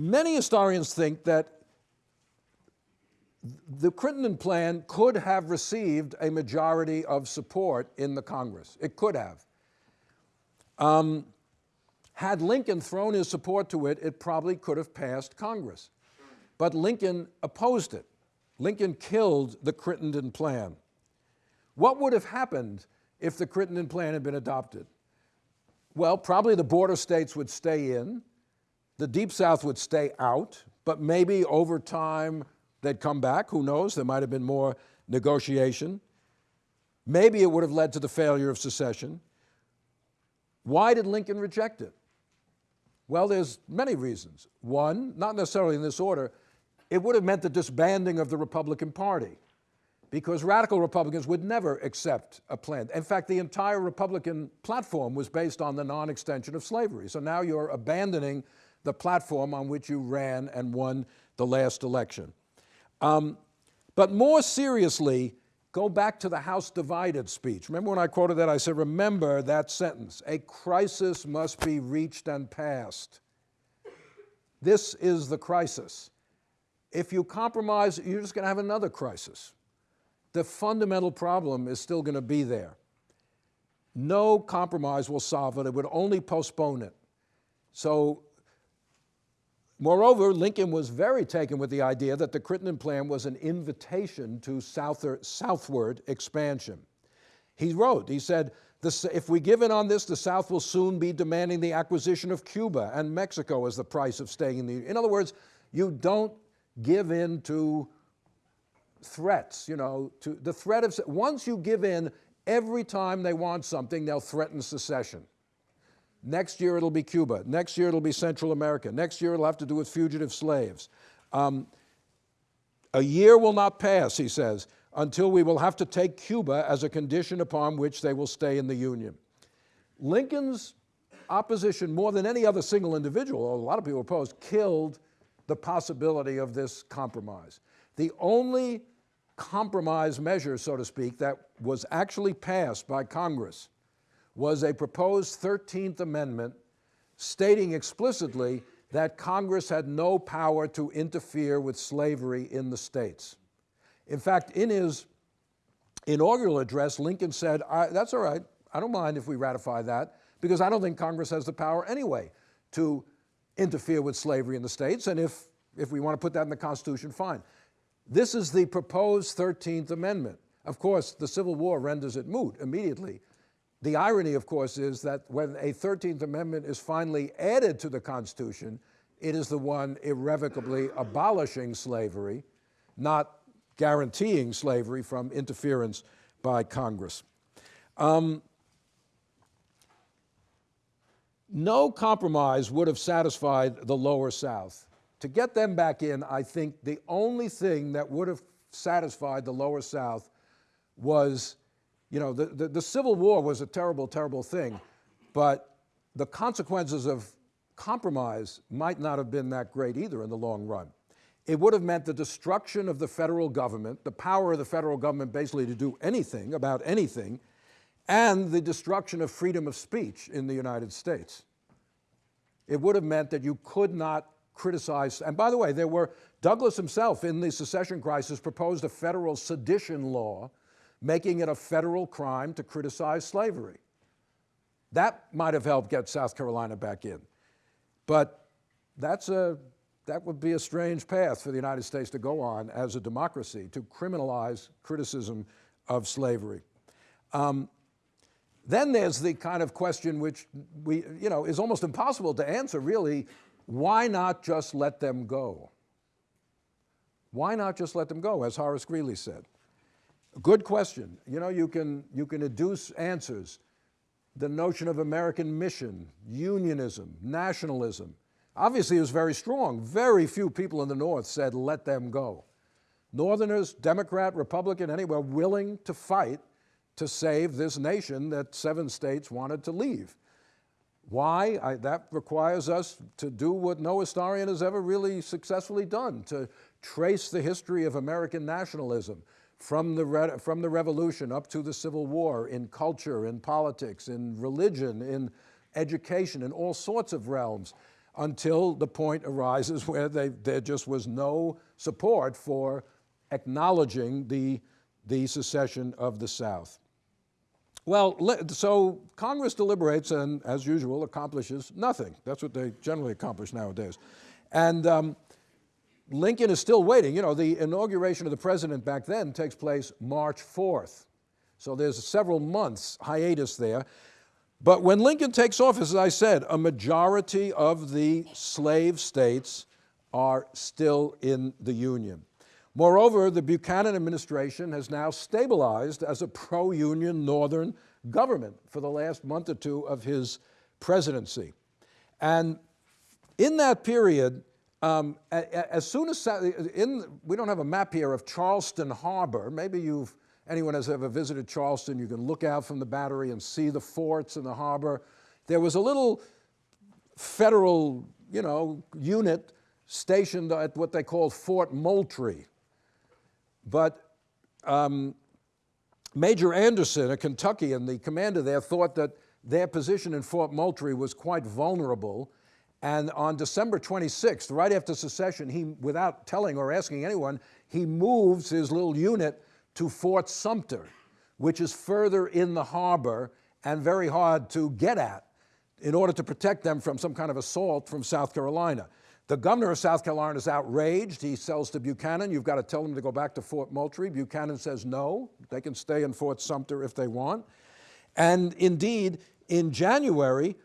Many historians think that the Crittenden plan could have received a majority of support in the Congress. It could have. Um, had Lincoln thrown his support to it, it probably could have passed Congress. But Lincoln opposed it. Lincoln killed the Crittenden plan. What would have happened if the Crittenden plan had been adopted? Well, probably the border states would stay in, the Deep South would stay out, but maybe over time they'd come back. Who knows? There might have been more negotiation. Maybe it would have led to the failure of secession. Why did Lincoln reject it? Well, there's many reasons. One, not necessarily in this order, it would have meant the disbanding of the Republican Party because radical Republicans would never accept a plan. In fact, the entire Republican platform was based on the non-extension of slavery. So now you're abandoning the platform on which you ran and won the last election. Um, but more seriously, Go back to the House divided speech. Remember when I quoted that? I said, remember that sentence. A crisis must be reached and passed. This is the crisis. If you compromise, you're just going to have another crisis. The fundamental problem is still going to be there. No compromise will solve it. It would only postpone it. So Moreover, Lincoln was very taken with the idea that the Crittenden Plan was an invitation to southward expansion. He wrote, he said, if we give in on this, the South will soon be demanding the acquisition of Cuba and Mexico as the price of staying in the Union. In other words, you don't give in to threats, you know, to the threat of, once you give in, every time they want something, they'll threaten secession. Next year it'll be Cuba. Next year it'll be Central America. Next year it'll have to do with fugitive slaves. Um, a year will not pass, he says, until we will have to take Cuba as a condition upon which they will stay in the Union. Lincoln's opposition, more than any other single individual, a lot of people opposed, killed the possibility of this compromise. The only compromise measure, so to speak, that was actually passed by Congress was a proposed 13th Amendment stating explicitly that Congress had no power to interfere with slavery in the states. In fact, in his inaugural address, Lincoln said, that's all right, I don't mind if we ratify that, because I don't think Congress has the power anyway to interfere with slavery in the states, and if, if we want to put that in the Constitution, fine. This is the proposed 13th Amendment. Of course, the Civil War renders it moot immediately, the irony, of course, is that when a 13th Amendment is finally added to the Constitution, it is the one irrevocably abolishing slavery, not guaranteeing slavery from interference by Congress. Um, no compromise would have satisfied the lower South. To get them back in, I think the only thing that would have satisfied the lower South was you know, the, the, the, Civil War was a terrible, terrible thing, but the consequences of compromise might not have been that great either in the long run. It would have meant the destruction of the federal government, the power of the federal government basically to do anything about anything, and the destruction of freedom of speech in the United States. It would have meant that you could not criticize, and by the way, there were, Douglas himself in the secession crisis proposed a federal sedition law making it a federal crime to criticize slavery. That might have helped get South Carolina back in. But that's a, that would be a strange path for the United States to go on as a democracy, to criminalize criticism of slavery. Um, then there's the kind of question which we, you know, is almost impossible to answer really, why not just let them go? Why not just let them go, as Horace Greeley said? Good question. You know, you can, you can adduce answers. The notion of American mission, unionism, nationalism. Obviously was very strong. Very few people in the North said, let them go. Northerners, Democrat, Republican, anywhere willing to fight to save this nation that seven states wanted to leave. Why? I, that requires us to do what no historian has ever really successfully done, to trace the history of American nationalism, from the, from the revolution up to the Civil War in culture, in politics, in religion, in education, in all sorts of realms. until the point arises where they, there just was no support for acknowledging the, the secession of the South. Well, so Congress deliberates and, as usual, accomplishes nothing. That's what they generally accomplish nowadays. And um, Lincoln is still waiting. You know, the inauguration of the president back then takes place March 4th. So there's several months hiatus there. But when Lincoln takes office, as I said, a majority of the slave states are still in the Union. Moreover, the Buchanan administration has now stabilized as a pro-union Northern government for the last month or two of his presidency. And in that period, um, as soon as, in, we don't have a map here of Charleston Harbor, maybe you've, anyone has ever visited Charleston, you can look out from the battery and see the forts in the harbor. There was a little federal, you know, unit stationed at what they called Fort Moultrie. But um, Major Anderson, a Kentuckian, the commander there, thought that their position in Fort Moultrie was quite vulnerable. And on December 26th, right after secession, he, without telling or asking anyone, he moves his little unit to Fort Sumter, which is further in the harbor and very hard to get at in order to protect them from some kind of assault from South Carolina. The governor of South Carolina is outraged. He sells to Buchanan, you've got to tell them to go back to Fort Moultrie. Buchanan says no, they can stay in Fort Sumter if they want. And indeed, in January,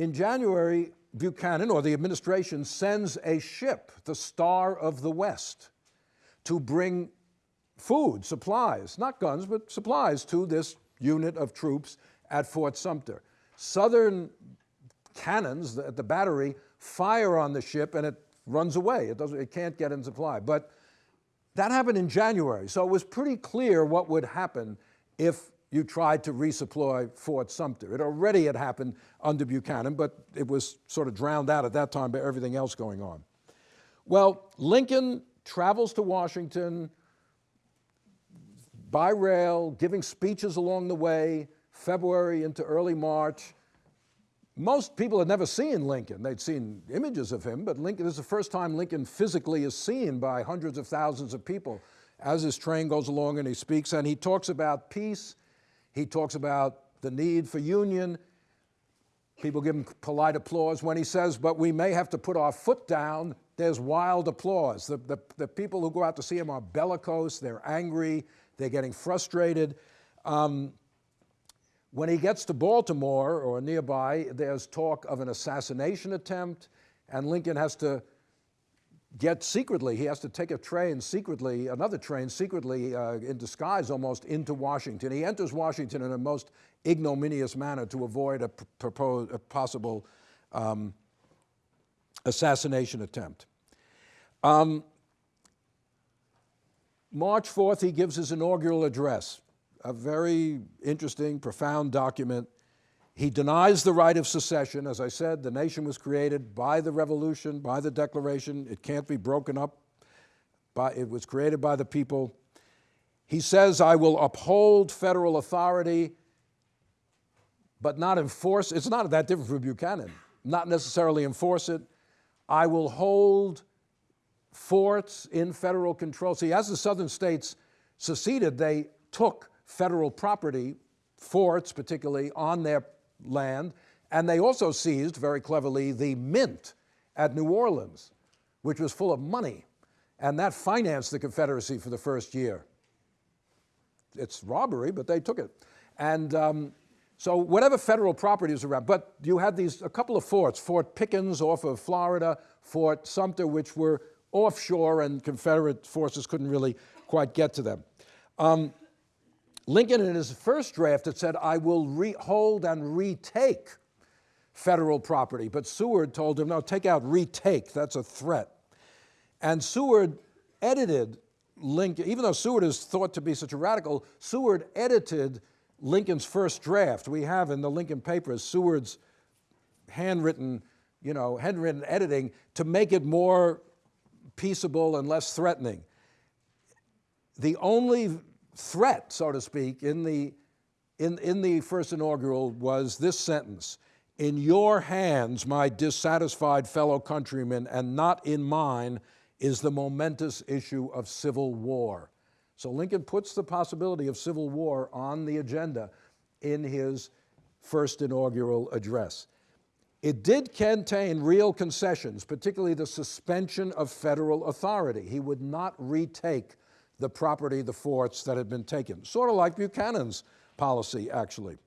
in January, Buchanan or the administration sends a ship, the Star of the West, to bring food, supplies, not guns, but supplies to this unit of troops at Fort Sumter. Southern cannons at the battery fire on the ship and it runs away. It, doesn't, it can't get in supply. But that happened in January, so it was pretty clear what would happen if you tried to resupply Fort Sumter. It already had happened under Buchanan, but it was sort of drowned out at that time by everything else going on. Well, Lincoln travels to Washington by rail, giving speeches along the way, February into early March, most people had never seen Lincoln. They'd seen images of him, but Lincoln, this is the first time Lincoln physically is seen by hundreds of thousands of people as his train goes along and he speaks, and he talks about peace, he talks about the need for union. People give him polite applause. When he says, but we may have to put our foot down, there's wild applause. The, the, the people who go out to see him are bellicose, they're angry, they're getting frustrated. Um, when he gets to Baltimore or nearby, there's talk of an assassination attempt, and Lincoln has to get secretly, he has to take a train secretly, another train secretly uh, in disguise almost into Washington. He enters Washington in a most ignominious manner to avoid a, a possible um, assassination attempt. Um, March 4th, he gives his inaugural address a very interesting, profound document. He denies the right of secession. As I said, the nation was created by the revolution, by the Declaration. It can't be broken up. By, it was created by the people. He says, I will uphold federal authority, but not enforce. It's not that different from Buchanan. Not necessarily enforce it. I will hold forts in federal control. See, as the southern states seceded, they took federal property, forts particularly, on their land, and they also seized, very cleverly, the mint at New Orleans, which was full of money, and that financed the Confederacy for the first year. It's robbery, but they took it. And um, so whatever federal property was around, but you had these, a couple of forts, Fort Pickens off of Florida, Fort Sumter, which were offshore and Confederate forces couldn't really quite get to them. Um, Lincoln, in his first draft, had said, I will hold and retake federal property. But Seward told him, no, take out retake, that's a threat. And Seward edited Lincoln, even though Seward is thought to be such a radical, Seward edited Lincoln's first draft. We have in the Lincoln papers Seward's handwritten, you know, handwritten editing to make it more peaceable and less threatening. The only threat, so to speak, in the, in, in the first inaugural was this sentence. In your hands, my dissatisfied fellow countrymen, and not in mine, is the momentous issue of civil war. So Lincoln puts the possibility of civil war on the agenda in his first inaugural address. It did contain real concessions, particularly the suspension of federal authority. He would not retake the property, the forts that had been taken, sort of like Buchanan's policy, actually.